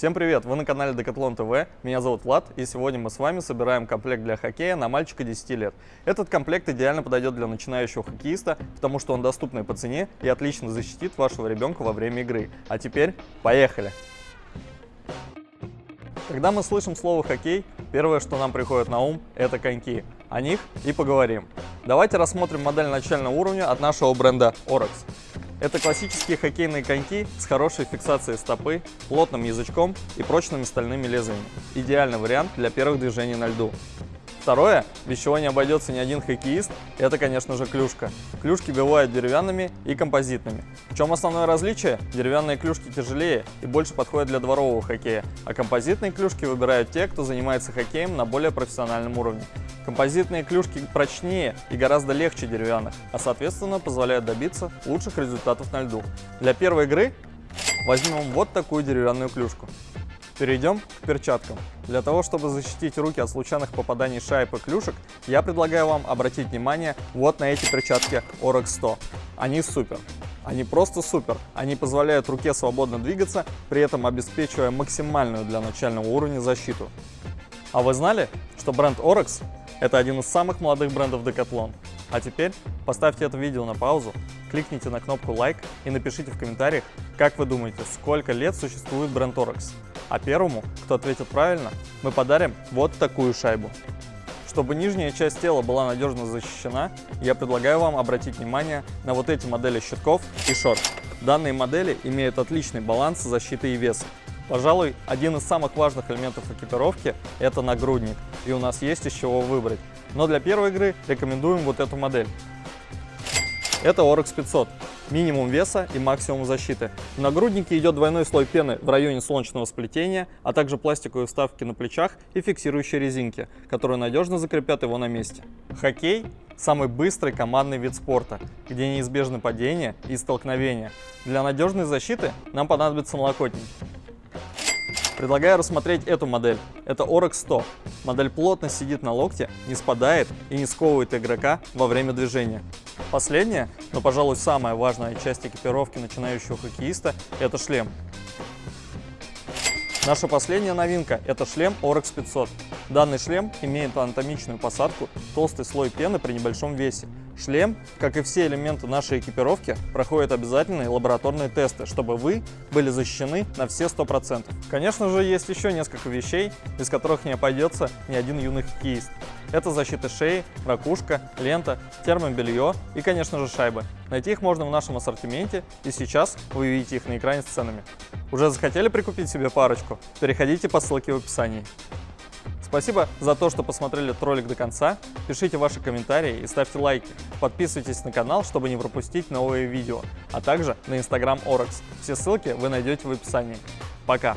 Всем привет! Вы на канале Decathlon TV, меня зовут Влад, и сегодня мы с вами собираем комплект для хоккея на мальчика 10 лет. Этот комплект идеально подойдет для начинающего хоккеиста, потому что он доступный по цене и отлично защитит вашего ребенка во время игры. А теперь поехали! Когда мы слышим слово «хоккей», первое, что нам приходит на ум, это коньки. О них и поговорим. Давайте рассмотрим модель начального уровня от нашего бренда Orex. Это классические хоккейные коньки с хорошей фиксацией стопы, плотным язычком и прочными стальными лезвиями. Идеальный вариант для первых движений на льду. Второе, без чего не обойдется ни один хоккеист, это, конечно же, клюшка. Клюшки бывают деревянными и композитными. В чем основное различие? Деревянные клюшки тяжелее и больше подходят для дворового хоккея, а композитные клюшки выбирают те, кто занимается хоккеем на более профессиональном уровне. Композитные клюшки прочнее и гораздо легче деревянных, а соответственно позволяют добиться лучших результатов на льду. Для первой игры возьмем вот такую деревянную клюшку. Перейдем к перчаткам. Для того, чтобы защитить руки от случайных попаданий шайб и клюшек, я предлагаю вам обратить внимание вот на эти перчатки Orex 100. Они супер. Они просто супер. Они позволяют руке свободно двигаться, при этом обеспечивая максимальную для начального уровня защиту. А вы знали, что бренд Orex – это один из самых молодых брендов Decathlon? А теперь поставьте это видео на паузу, кликните на кнопку лайк и напишите в комментариях, как вы думаете, сколько лет существует бренд Orex. А первому, кто ответит правильно, мы подарим вот такую шайбу. Чтобы нижняя часть тела была надежно защищена, я предлагаю вам обратить внимание на вот эти модели щитков и шорт. Данные модели имеют отличный баланс защиты и веса. Пожалуй, один из самых важных элементов экипировки – это нагрудник, и у нас есть из чего выбрать. Но для первой игры рекомендуем вот эту модель. Это Oryx 500 минимум веса и максимум защиты. В нагруднике идет двойной слой пены в районе солнечного сплетения, а также пластиковые вставки на плечах и фиксирующие резинки, которые надежно закрепят его на месте. Хоккей – самый быстрый командный вид спорта, где неизбежны падения и столкновения. Для надежной защиты нам понадобятся налокотники. Предлагаю рассмотреть эту модель. Это Orex 100. Модель плотно сидит на локте, не спадает и не сковывает игрока во время движения. Последняя, но, пожалуй, самая важная часть экипировки начинающего хоккеиста – это шлем. Наша последняя новинка – это шлем Orex 500. Данный шлем имеет анатомичную посадку, толстый слой пены при небольшом весе. Шлем, как и все элементы нашей экипировки, проходит обязательные лабораторные тесты, чтобы вы были защищены на все 100%. Конечно же, есть еще несколько вещей, без которых не обойдется ни один юный хоккеист. Это защита шеи, ракушка, лента, термобелье и, конечно же, шайбы. Найти их можно в нашем ассортименте, и сейчас вы видите их на экране с ценами. Уже захотели прикупить себе парочку? Переходите по ссылке в описании. Спасибо за то, что посмотрели этот ролик до конца. Пишите ваши комментарии и ставьте лайки. Подписывайтесь на канал, чтобы не пропустить новые видео, а также на Instagram Orex. Все ссылки вы найдете в описании. Пока!